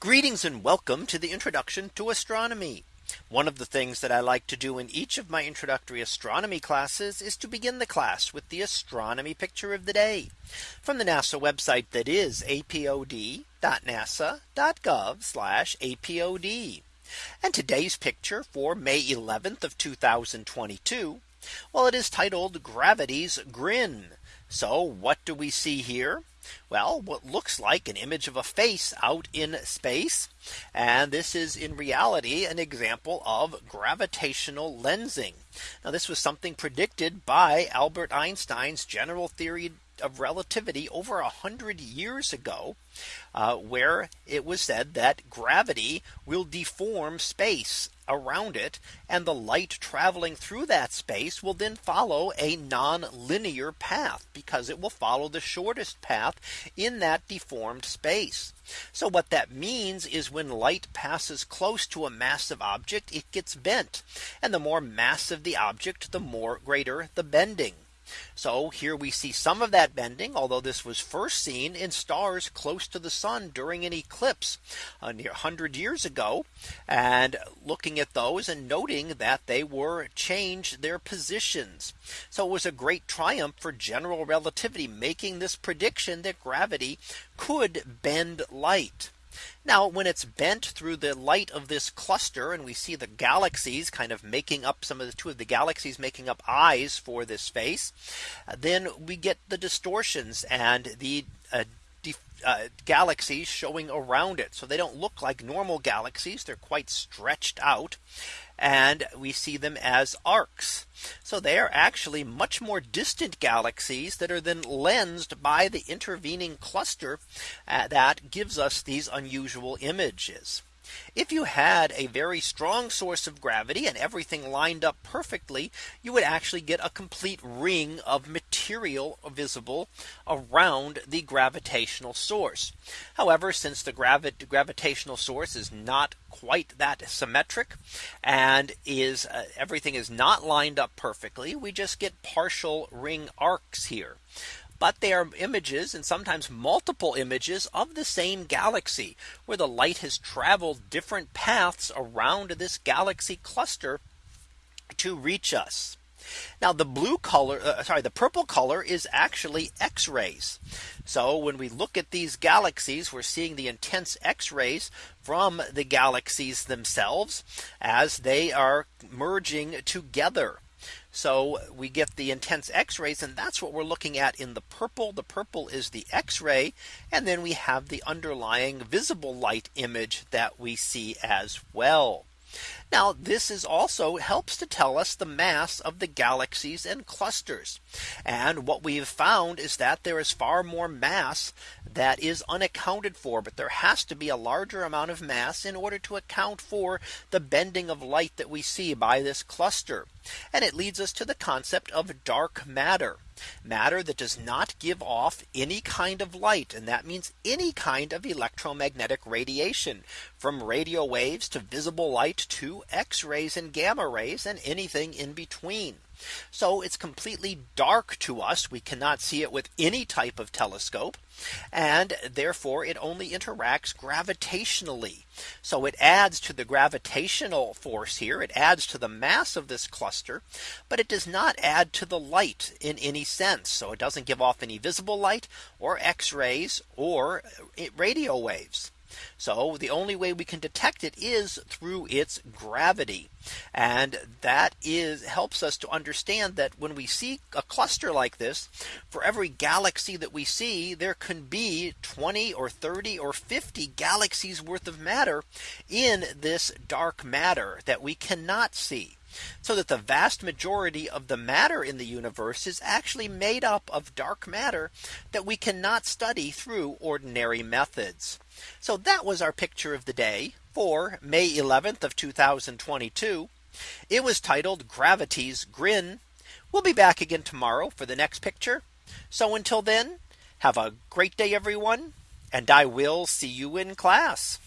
Greetings and welcome to the introduction to astronomy. One of the things that I like to do in each of my introductory astronomy classes is to begin the class with the astronomy picture of the day from the NASA website that is apod.nasa.gov apod. And today's picture for May 11th of 2022. Well, it is titled gravity's grin. So what do we see here? Well, what looks like an image of a face out in space. And this is in reality an example of gravitational lensing. Now this was something predicted by Albert Einstein's general theory of relativity over a hundred years ago, uh, where it was said that gravity will deform space around it and the light traveling through that space will then follow a non-linear path because it will follow the shortest path in that deformed space. So what that means is when light passes close to a massive object, it gets bent. And the more massive the object, the more greater the bending. So here we see some of that bending, although this was first seen in stars close to the sun during an eclipse uh, near 100 years ago. And looking at those and noting that they were changed their positions. So it was a great triumph for general relativity, making this prediction that gravity could bend light. Now when it's bent through the light of this cluster and we see the galaxies kind of making up some of the two of the galaxies making up eyes for this face, then we get the distortions and the uh, uh, galaxies showing around it. So they don't look like normal galaxies. They're quite stretched out and we see them as arcs. So they are actually much more distant galaxies that are then lensed by the intervening cluster uh, that gives us these unusual images. If you had a very strong source of gravity and everything lined up perfectly, you would actually get a complete ring of material visible around the gravitational source. However, since the gravi gravitational source is not quite that symmetric and is uh, everything is not lined up perfectly, we just get partial ring arcs here but they are images and sometimes multiple images of the same galaxy where the light has traveled different paths around this galaxy cluster to reach us. Now the blue color, uh, sorry, the purple color is actually X rays. So when we look at these galaxies, we're seeing the intense X rays from the galaxies themselves as they are merging together. So we get the intense x-rays and that's what we're looking at in the purple. The purple is the x-ray and then we have the underlying visible light image that we see as well. Now this is also helps to tell us the mass of the galaxies and clusters. And what we have found is that there is far more mass that is unaccounted for. But there has to be a larger amount of mass in order to account for the bending of light that we see by this cluster. And it leads us to the concept of dark matter matter that does not give off any kind of light. And that means any kind of electromagnetic radiation from radio waves to visible light to X rays and gamma rays and anything in between. So it's completely dark to us. We cannot see it with any type of telescope. And therefore it only interacts gravitationally. So it adds to the gravitational force here. It adds to the mass of this cluster. But it does not add to the light in any sense. So it doesn't give off any visible light or X rays or uh, radio waves. So the only way we can detect it is through its gravity. And that is helps us to understand that when we see a cluster like this, for every galaxy that we see, there can be 20 or 30 or 50 galaxies worth of matter in this dark matter that we cannot see. So that the vast majority of the matter in the universe is actually made up of dark matter that we cannot study through ordinary methods. So that was our picture of the day for May 11th of 2022. It was titled gravity's grin. We'll be back again tomorrow for the next picture. So until then, have a great day, everyone. And I will see you in class.